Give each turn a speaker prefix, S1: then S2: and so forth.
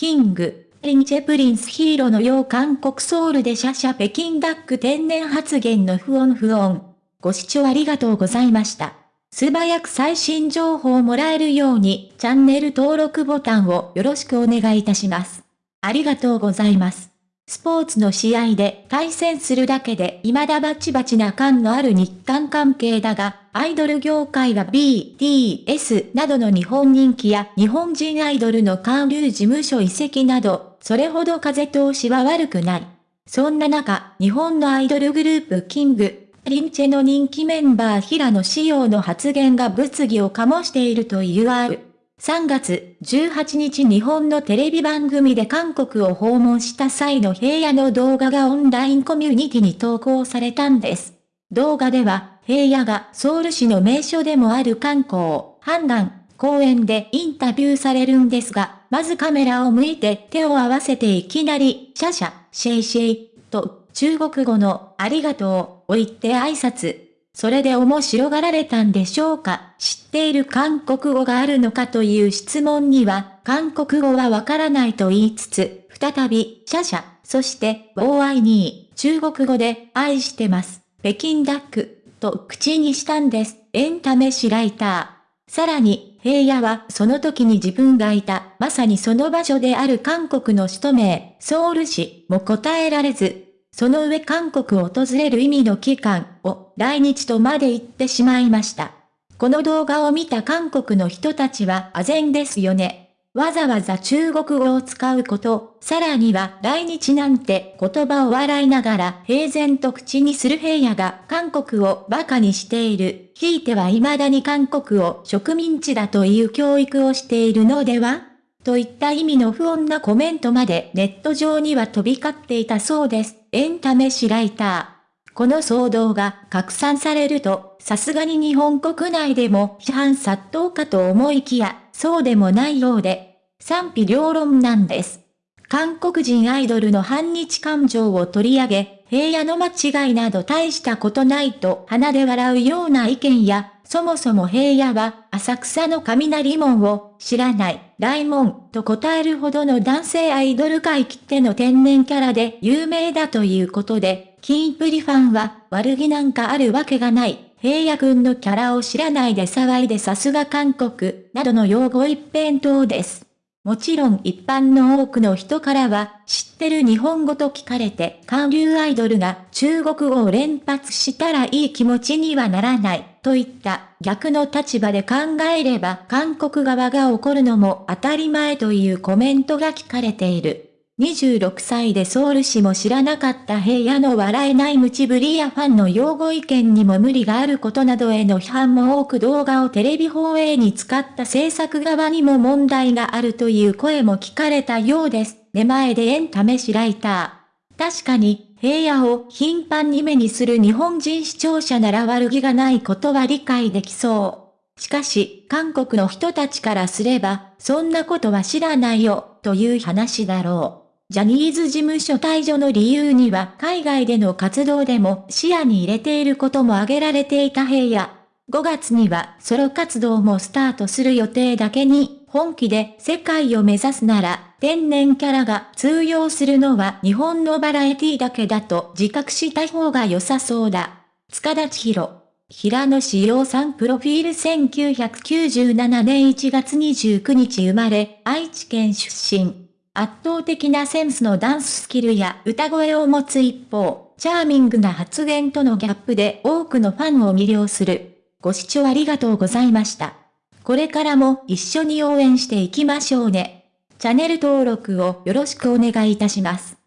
S1: キング、リンチェプリンスヒーローのよう韓国ソウルでシャシャ北京ダック天然発言の不穏不穏。ご視聴ありがとうございました。素早く最新情報をもらえるようにチャンネル登録ボタンをよろしくお願いいたします。ありがとうございます。スポーツの試合で対戦するだけで未だバチバチな感のある日韓関係だが、アイドル業界は BTS などの日本人気や日本人アイドルの韓流事務所移籍など、それほど風通しは悪くない。そんな中、日本のアイドルグループキング、リンチェの人気メンバー平野志陽の発言が物議を醸しているというある。3月18日日本のテレビ番組で韓国を訪問した際の平野の動画がオンラインコミュニティに投稿されたんです。動画では、平野がソウル市の名所でもある観光、判断、公園でインタビューされるんですが、まずカメラを向いて手を合わせていきなり、シャシャ、シェイシェイ、と中国語のありがとうを言って挨拶。それで面白がられたんでしょうか？知っている韓国語があるのかという質問には、韓国語はわからないと言いつつ、再び、シャシャ、そして、OI2、中国語で、愛してます、北京ダック、と口にしたんです、エンタメシライター。さらに、平野はその時に自分がいた、まさにその場所である韓国の首都名、ソウル市も答えられず、その上韓国を訪れる意味の期間を来日とまで言ってしまいました。この動画を見た韓国の人たちは唖然ですよね。わざわざ中国語を使うこと、さらには来日なんて言葉を笑いながら平然と口にする平野が韓国を馬鹿にしている。ひいては未だに韓国を植民地だという教育をしているのでは？といった意味の不穏なコメントまでネット上には飛び交っていたそうです。エンタメシライター。この騒動が拡散されると、さすがに日本国内でも批判殺到かと思いきや、そうでもないようで、賛否両論なんです。韓国人アイドルの反日感情を取り上げ、平野の間違いなど大したことないと鼻で笑うような意見や、そもそも平野は浅草の雷門を知らない、大門と答えるほどの男性アイドル界きっての天然キャラで有名だということで、キンプリファンは悪気なんかあるわけがない。平野くんのキャラを知らないで騒いでさすが韓国、などの用語一辺倒です。もちろん一般の多くの人からは、知ってる日本語と聞かれて、韓流アイドルが中国語を連発したらいい気持ちにはならない、といった逆の立場で考えれば韓国側が怒るのも当たり前というコメントが聞かれている。26歳でソウル市も知らなかった平野の笑えない無知ぶりやファンの擁護意見にも無理があることなどへの批判も多く動画をテレビ放映に使った制作側にも問題があるという声も聞かれたようです。出前でエンタメシライター。確かに、平野を頻繁に目にする日本人視聴者なら悪気がないことは理解できそう。しかし、韓国の人たちからすれば、そんなことは知らないよ、という話だろう。ジャニーズ事務所退場の理由には海外での活動でも視野に入れていることも挙げられていた平野。5月にはソロ活動もスタートする予定だけに、本気で世界を目指すなら、天然キャラが通用するのは日本のバラエティだけだと自覚した方が良さそうだ。塚田千尋。平野志陽さんプロフィール1997年1月29日生まれ、愛知県出身。圧倒的なセンスのダンススキルや歌声を持つ一方、チャーミングな発言とのギャップで多くのファンを魅了する。ご視聴ありがとうございました。これからも一緒に応援していきましょうね。チャンネル登録をよろしくお願いいたします。